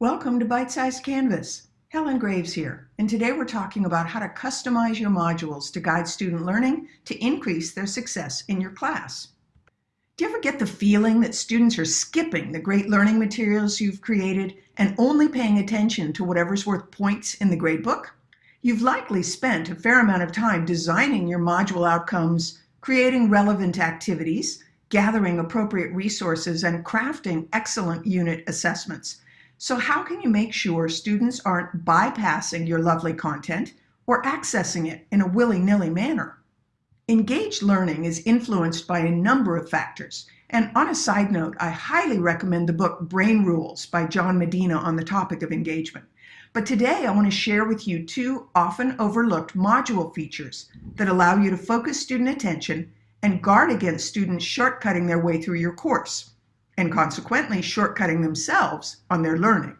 Welcome to Bite Size Canvas. Helen Graves here, and today we're talking about how to customize your modules to guide student learning to increase their success in your class. Do you ever get the feeling that students are skipping the great learning materials you've created and only paying attention to whatever's worth points in the gradebook? You've likely spent a fair amount of time designing your module outcomes, creating relevant activities, gathering appropriate resources, and crafting excellent unit assessments so how can you make sure students aren't bypassing your lovely content or accessing it in a willy-nilly manner? Engaged learning is influenced by a number of factors. And on a side note, I highly recommend the book Brain Rules by John Medina on the topic of engagement. But today I want to share with you two often overlooked module features that allow you to focus student attention and guard against students shortcutting their way through your course and consequently shortcutting themselves on their learning.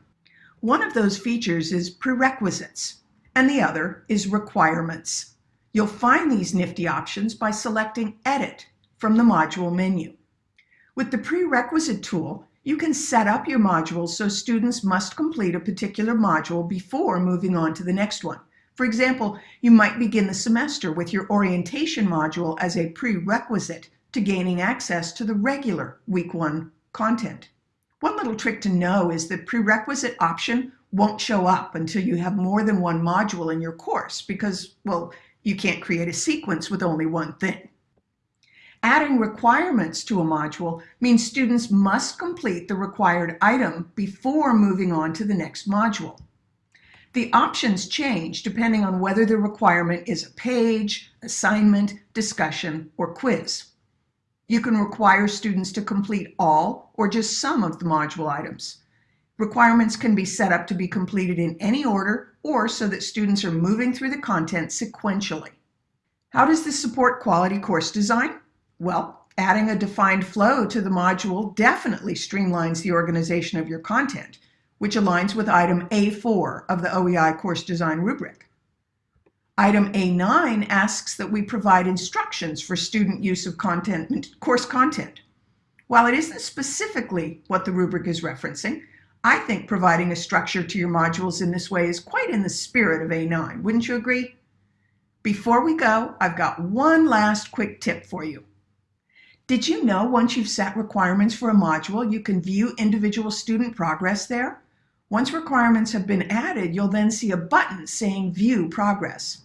One of those features is prerequisites, and the other is requirements. You'll find these nifty options by selecting Edit from the module menu. With the prerequisite tool, you can set up your modules so students must complete a particular module before moving on to the next one. For example, you might begin the semester with your orientation module as a prerequisite to gaining access to the regular week one content. One little trick to know is the prerequisite option won't show up until you have more than one module in your course because, well, you can't create a sequence with only one thing. Adding requirements to a module means students must complete the required item before moving on to the next module. The options change depending on whether the requirement is a page, assignment, discussion, or quiz. You can require students to complete all or just some of the module items. Requirements can be set up to be completed in any order or so that students are moving through the content sequentially. How does this support quality course design? Well, adding a defined flow to the module definitely streamlines the organization of your content, which aligns with item A4 of the OEI course design rubric. Item A9 asks that we provide instructions for student use of content, course content. While it isn't specifically what the rubric is referencing, I think providing a structure to your modules in this way is quite in the spirit of A9. Wouldn't you agree? Before we go, I've got one last quick tip for you. Did you know once you've set requirements for a module, you can view individual student progress there? Once requirements have been added, you'll then see a button saying View Progress.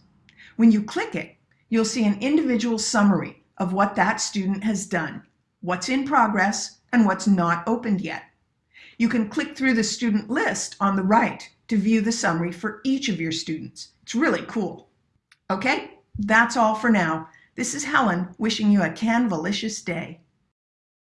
When you click it, you'll see an individual summary of what that student has done, what's in progress, and what's not opened yet. You can click through the student list on the right to view the summary for each of your students. It's really cool. Okay, that's all for now. This is Helen wishing you a Canvalicious day.